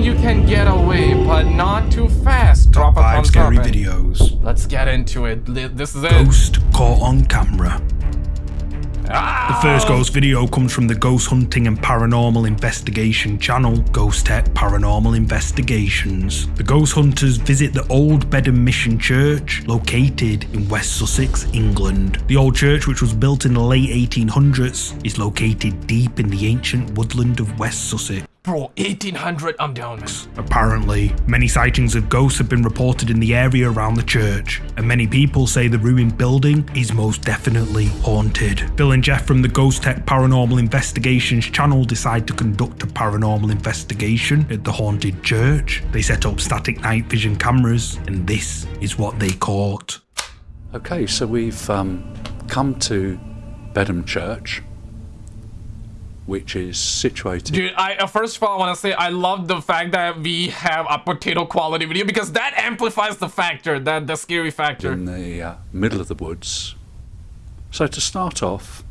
you can get away, but not too fast. Drop a Five scary up. videos. Let's get into it. This is it. Ghost caught on camera. Ah! The first ghost video comes from the Ghost Hunting and Paranormal Investigation channel, Ghost Tech Paranormal Investigations. The ghost hunters visit the Old Bedham Mission Church, located in West Sussex, England. The old church, which was built in the late 1800s, is located deep in the ancient woodland of West Sussex. Bro, 1800, I'm down, man. Apparently, many sightings of ghosts have been reported in the area around the church, and many people say the ruined building is most definitely haunted. Phil and Jeff from the Ghost Tech Paranormal Investigations channel decide to conduct a paranormal investigation at the haunted church. They set up static night vision cameras, and this is what they caught. Okay, so we've um, come to Bedham Church, which is situated Dude, I uh, first of all, I want to say I love the fact that we have a potato quality video because that amplifies the factor, that the scary factor. in the uh, middle of the woods. So to start off,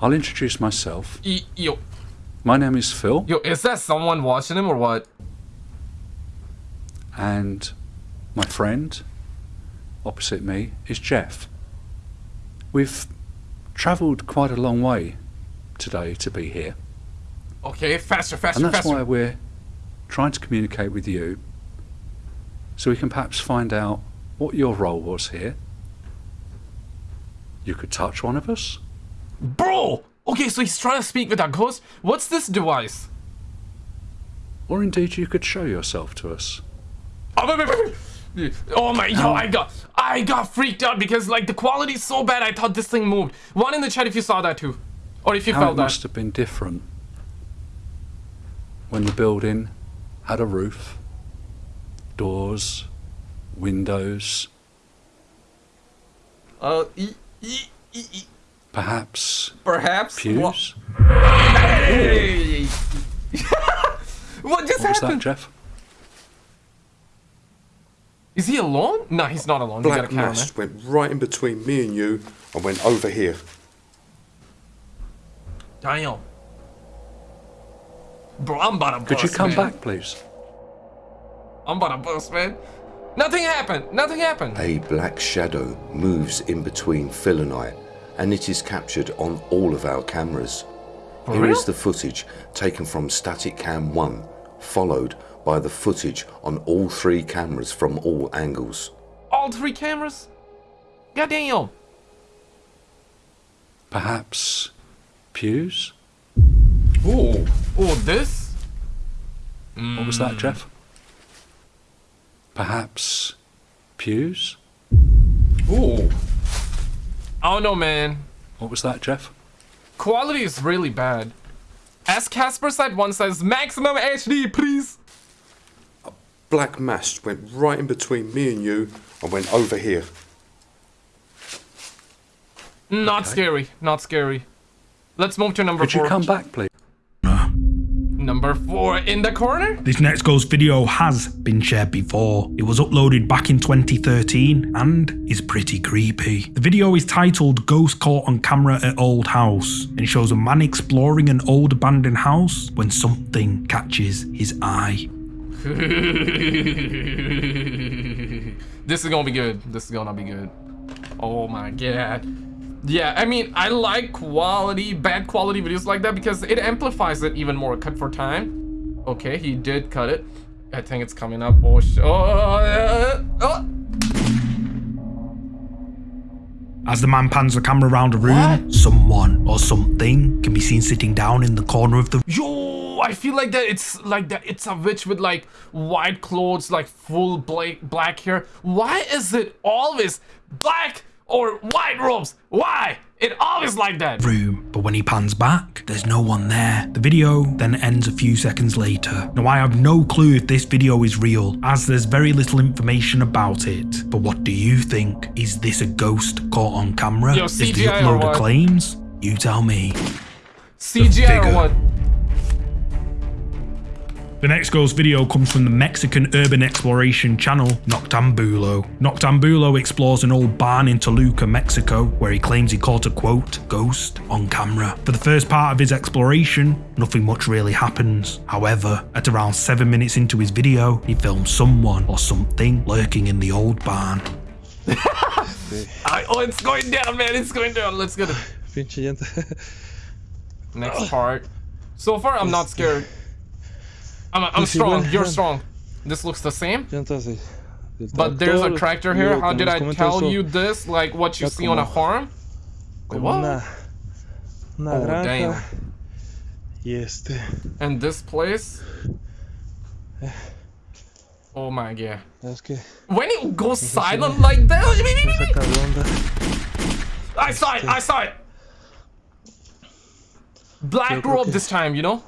I'll introduce myself. Y- yo, My name is Phil, yo, is that someone watching him or what? and my friend opposite me is Jeff. We've travelled quite a long way today to be here, Okay, faster, faster, and that's faster. why we're trying to communicate with you so we can perhaps find out what your role was here. You could touch one of us. Bro! Okay, so he's trying to speak with a ghost. What's this device? Or indeed, you could show yourself to us. Oh, wait, wait, wait. Oh my, yo, um, I got, I got freaked out because like the quality's so bad. I thought this thing moved. One in the chat if you saw that too, or if you How felt it that. must have been different when the building had a roof, doors, windows, Uh, e- e- e- e- perhaps perhaps. pews. Hey! what just What was that, happened? Jeff? Is he alone? No, he's not alone. He got a Black camera. mist went right in between me and you and went over here. Damn. Bro, I'm about to bust, Could you come man. back, please? I'm about to bust, man. Nothing happened. Nothing happened. A black shadow moves in between Phil and I, and it is captured on all of our cameras. Here real? is the footage taken from Static Cam 1, followed by the footage on all three cameras from all angles. All three cameras. Goddamn. Perhaps pews? Oh, oh, this? What was Hmm. that, Jeff? Perhaps pews? Oh. I don't know, man. What was that, Jeff? Quality is really bad. As Casper Side 1 says, maximum HD, please. A black mist went right in between me and you and went over here. Not scary. Not scary. Let's move to number Could four. you come back, please? Number four in the corner. This next ghost video has been shared before. It was uploaded back in 2013 and is pretty creepy. The video is titled Ghost Caught on Camera at Old House and shows a man exploring an old abandoned house when something catches his eye. this is gonna be good. This is gonna be good. Oh my god. Yeah, I mean, I like quality, bad quality videos like that because it amplifies it even more. Cut for time. Okay, he did cut it. I think it's coming up. Oh, sh oh, uh, oh. As the man pans the camera around the room, someone or something can be seen sitting down in the corner of the Yo, I feel like that it's like that it's a witch with like white clothes, like full black black hair. Why is it always black or white robes? Why? It always like that. room, but when he pans back, there's no one there. The video then ends a few seconds later. Now, I have no clue if this video is real, as there's very little information about it. But what do you think? Is this a ghost caught on camera? Yo, As the uploader claims? You tell me. CGI or figure. what? The next ghost video comes from the Mexican urban exploration channel Noctambulo. Noctambulo explores an old barn in Toluca, Mexico, where he claims he caught a quote, ghost, on camera. For the first part of his exploration, nothing much really happens. However, at around 7 minutes into his video, he films someone or something lurking in the old barn. Oh, it's going down, man. It's going down. Let's get it. Pinche. Next part. So far, I'm not scared. I'm, I'm strong. You're strong. This looks the same. Llantas de, del But there's a tractor, here. How did I tell you this? Like what you see on a farm? Wait, what? Oh, damn. Este. And this place? Oh my god. When it goes silent like that, me saca de onda. I saw it. I saw it. Black Yo creo grew up que- this time, you know.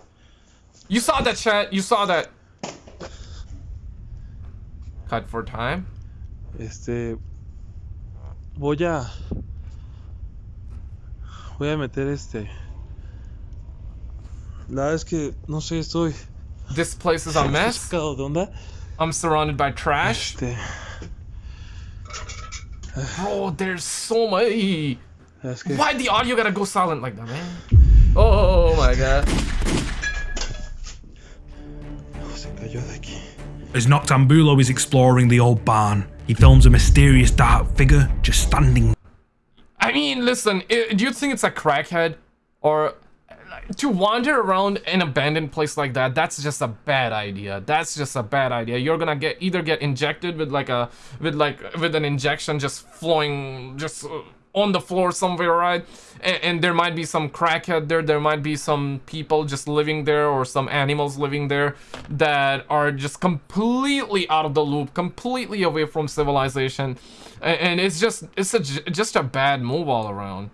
You saw that chat. You saw that. Cut for time. Este. Voy a. Voy a meter este. La verdad es que no sé, estoy This place is a mess. sacado de onda. I'm surrounded by trash. Este. Bro, there's so many. Es que. Why the audio gotta go silent like that, man? Oh, oh, oh my god. Se cayó de aquí. As Noctambulo is exploring the old barn, he films a mysterious dark figure just standing I mean, listen, do you think it's a crackhead? Or to wander around an abandoned place like that, that's just a bad idea. That's just a bad idea. You're gonna get either get injected with like a with like with an injection just flowing just uh, on the floor somewhere, right? And, and there might be some crackhead there. There might be some people just living there or some animals living there that are just completely out of the loop, completely away from civilization. A- And it's just it's a, just a bad move all around.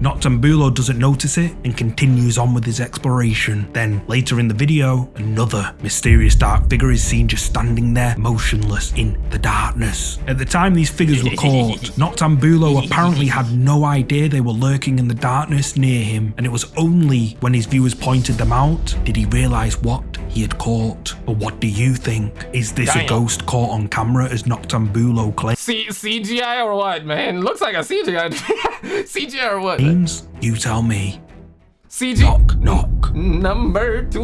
Noctambulo doesn't notice it and continues on with his exploration. Then, later in the video, another mysterious dark figure is seen just standing there, motionless in the darkness. At the time these figures were caught, Noctambulo apparently had no idea they were lurking in the darkness near him, and it was only when his viewers pointed them out did he realise what he had caught. But what do you think? Is this a ghost caught on camera as Noctambulo claims? C- CGI or what, man? Looks like a CGI. CGI or what? You tell me. CG Knock, knock. number two.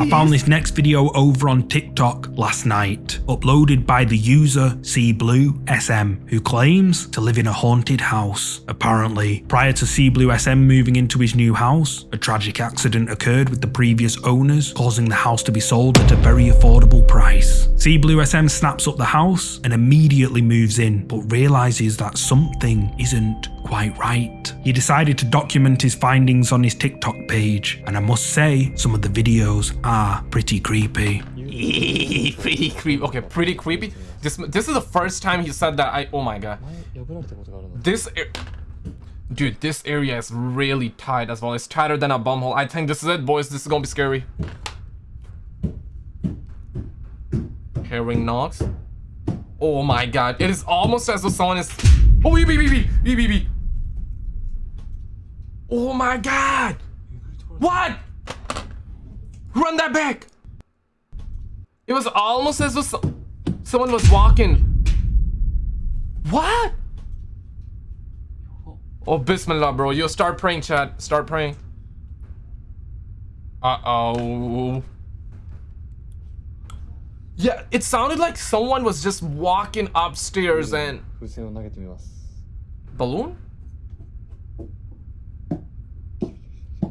I found this next video over on TikTok last night, uploaded by the user CBlueSM, who claims to live in a haunted house. Apparently, prior to CBlueSM moving into his new house, a tragic accident occurred with the previous owners, causing the house to be sold at a very affordable price. CBlueSM snaps up the house and immediately moves in, but realizes that something isn't quite right. He decided to document his findings on his TikTok page, and I must say, some of the videos are pretty creepy. pretty creepy. Okay, pretty creepy. This this is the first time he said that. I oh my god. This dude, this area is really tight as well. It's tighter than a bumhole. I think this is it, boys. This is gonna be scary. Hearing knocks. Oh my god, it is almost as though someone is. Oh, beep, beep, beep, beep, my god! What? Run that back! It was almost as if someone was walking. What? Oh, bismillah, bro. Yo, start praying, Chad. Start praying. Uh-oh. Yeah, it sounded like someone was just walking upstairs and... Balloon?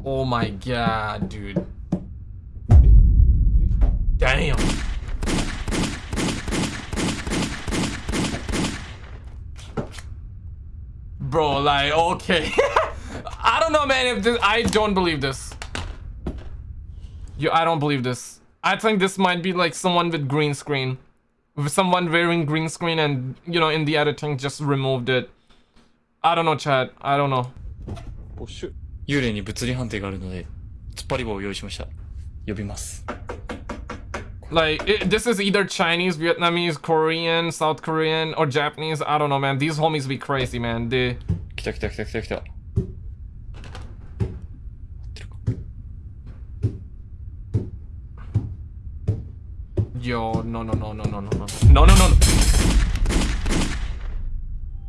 Oh my god, dude. Damn. Bro, like, okay. I don't know, man, if this... I don't believe this. You, I don't believe this. I think this might be like someone with green screen. With someone wearing green screen and, you know, in the editing just removed it. I don't know, Chad. I don't know. Oh, shoot. 幽霊に物理判定があるので突っ張り棒を用意しました呼びます Like, it, this is either Chinese, Vietnamese, Korean, South Korean, or Japanese. I don't know, man. These homies be crazy, man. They... 来た来た来た来た来た Yo, no, no, no, no, no, no, no, no, no, no, no.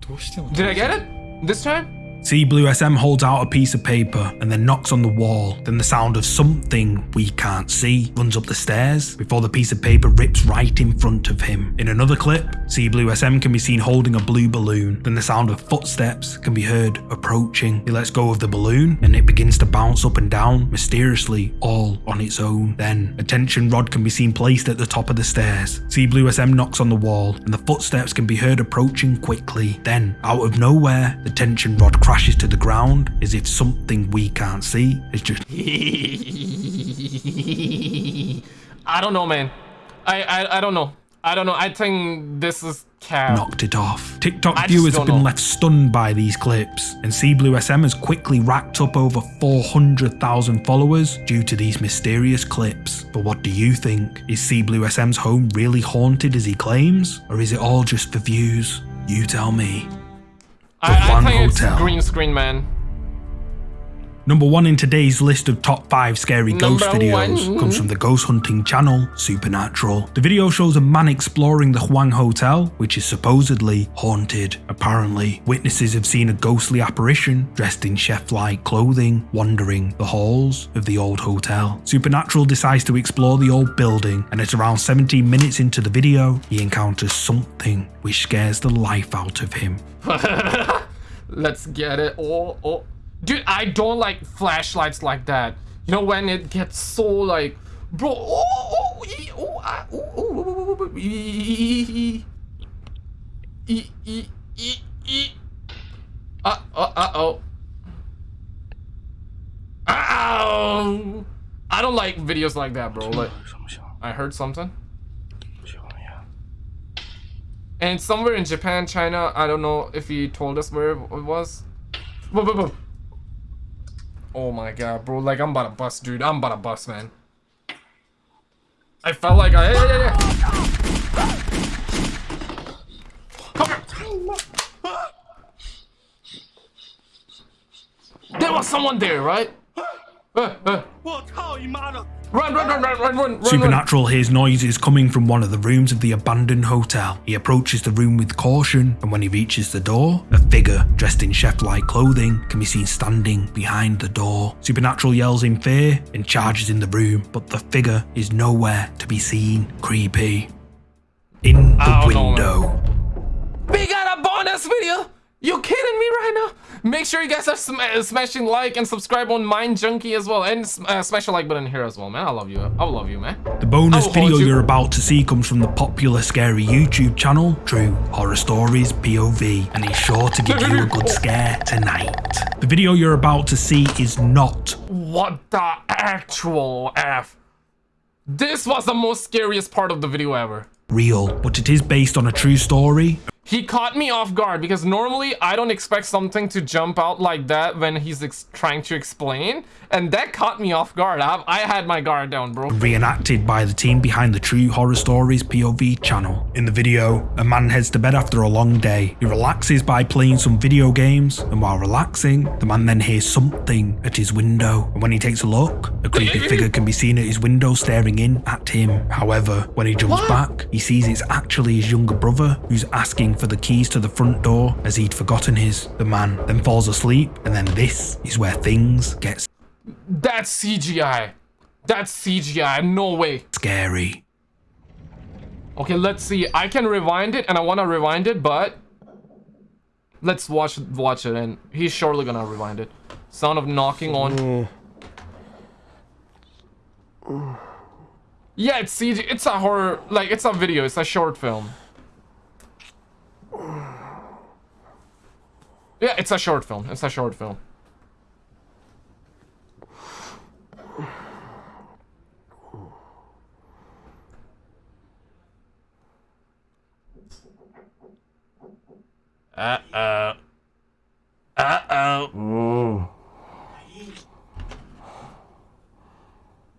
どうしても Did I get it this time? C Blue SM holds out a piece of paper and then knocks on the wall. Then the sound of something we can't see runs up the stairs before the piece of paper rips right in front of him. In another clip, C Blue SM can be seen holding a blue balloon. Then the sound of footsteps can be heard approaching. He lets go of the balloon and it begins to bounce up and down mysteriously all on its own. Then a tension rod can be seen placed at the top of the stairs. C Blue SM knocks on the wall and the footsteps can be heard approaching quickly. Then out of nowhere, the tension rod crashes to the ground as if something we can't see is just I don't know, man. I, I I don't know. I don't know. I think this is cap. knocked it off. TikTok I viewers have been know. left stunned by these clips, and C Blue SM has quickly racked up over 400,000 followers due to these mysterious clips. But what do you think? Is C Blue SM's home really haunted as he claims, or is it all just for views? You tell me. I, I think Hotel. it's green screen, man. Number one in today's list of top five scary ghost Number videos one. comes from the ghost hunting channel Supernatural. The video shows a man exploring the Huang Hotel, which is supposedly haunted. Apparently, witnesses have seen a ghostly apparition dressed in chef like clothing wandering the halls of the old hotel. Supernatural decides to explore the old building, and at around 17 minutes into the video, he encounters something which scares the life out of him. Let's get it. Oh, oh. Dude, I don't like flashlights like that. You know, when it gets so like, bro. Oh, oh, oh, ah, oh, oh! I don't like videos like that, bro. Like, I heard something. And somewhere in Japan, China, I don't know if he told us where it was. Boom, boom, boom. Oh my god, bro. Like, I'm about to bust, dude. I'm about to bust, man. I felt like I. Yeah, yeah. Come here. There was someone there, right? Uh, uh. Run, run, run, run, run, run, run, run. Supernatural hears noises coming from one of the rooms of the abandoned hotel. He approaches the room with caution, and when he reaches the door, a figure dressed in chef like clothing can be seen standing behind the door. Supernatural yells in fear and charges in the room, but the figure is nowhere to be seen. Creepy. In the I don't know, window. We got a bonus video! You kidding me right now? Make sure you guys are sm uh, smashing like and subscribe on Mind Junkie as well, and uh, smash the like button here as well, man. I love you. I love you, man. The bonus video you. you're about to see comes from the popular scary YouTube channel, True Horror Stories POV, and he's sure to give you a good scare tonight. The video you're about to see is not What the actual f? This was the most scariest part of the video ever. real, but it is based on a true story. He caught me off guard because normally I don't expect something to jump out like that when he's ex trying to explain, and that caught me off guard. I, I had my guard down, bro. Reenacted by the team behind the True Horror Stories POV channel. In the video, a man heads to bed after a long day. He relaxes by playing some video games, and while relaxing, the man then hears something at his window. And when he takes a look, a creepy figure can be seen at his window staring in at him. However, when he jumps What? back, he sees it's actually his younger brother who's asking for the keys to the front door as he'd forgotten his. The man then falls asleep, and then this is where things get That's CGI. That's CGI. No way. scary. Okay, let's see. I can rewind it, and I want to rewind it, but let's watch watch it, and he's surely gonna rewind it. Sound of knocking on. Yeah, it's CG. It's a horror. Like it's a video. It's a short film. Yeah, it's a short film. It's a short film. Uh-oh. Uh-oh. Mm.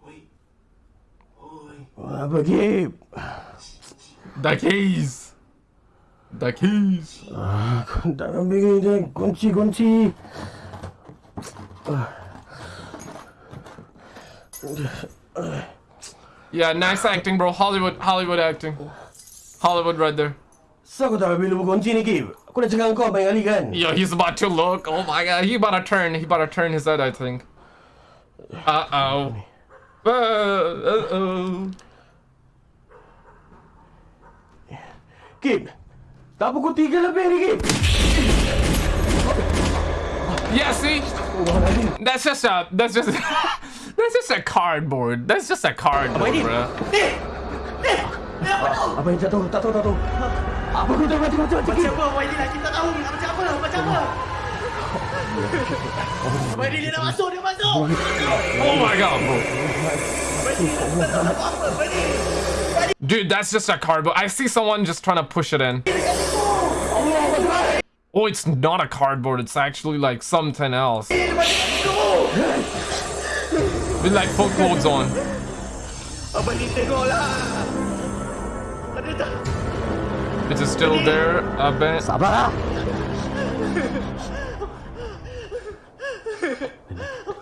Wait. Boy. What happened, The keys. The keys. Gunchi, Gunchi. Yeah, nice acting, bro. Hollywood, Hollywood acting. Hollywood right there. So aku tak ambil kunci ni, Kip. Aku dah cakap kau banyak kali kan? Yo, he's about to look. Oh my god, he about to turn. He about to turn his head, I think. Uh-oh. Uh, uh-oh. Kip, Kim, tak pukul tiga lebih ni, Kim. Yeah, see? That's just a. That's just. that's just a cardboard. That's just a cardboard, bro. Apa yang jatuh? Tak tahu, tak tahu. Apa kau tahu? Macam macam macam. Apa Abang Ini nak tahu macam apa macam apa Abang Ini dia dah masuk dia masuk Oh my god, bro. Dude, that's just a cardboard. I see someone just trying to push it in. Oh, it's not a cardboard. It's actually like something else. With like full clothes on. Is it still there? Sabar lah.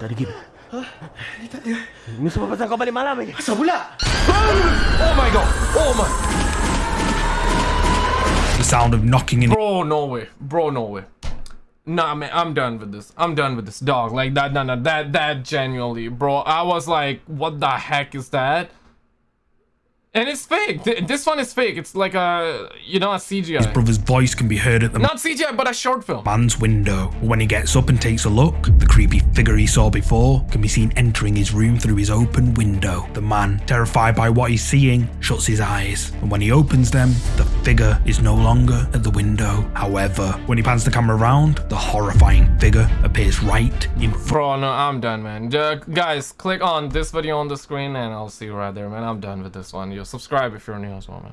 Tadi, Kim. Ini semua pasal kau balik malam ni. Asal pula Oh my god. Oh my. The sound of knocking in Bro, no way. Bro, no way. Nah, man, I'm done with this. I'm done with this dog. Like that, nah, nah, that, that genuinely, bro. I was like, what the heck is that? And it's fake. Th- This one is fake. It's like a, you know, a CGI. His brother's voice can be heard at the Not CGI, but a short film. man's window. When he gets up and takes a look, the creepy figure he saw before can be seen entering his room through his open window. The man, terrified by what he's seeing, shuts his eyes, and when he opens them, the figure is no longer at the window. However, when he pans the camera around, the horrifying figure appears right in front. Bro, no, I'm done, man. Uh, guys, click on this video on the screen, and I'll see you right there, man. I'm done with this one. Yo, subscribe if you're new as well, man.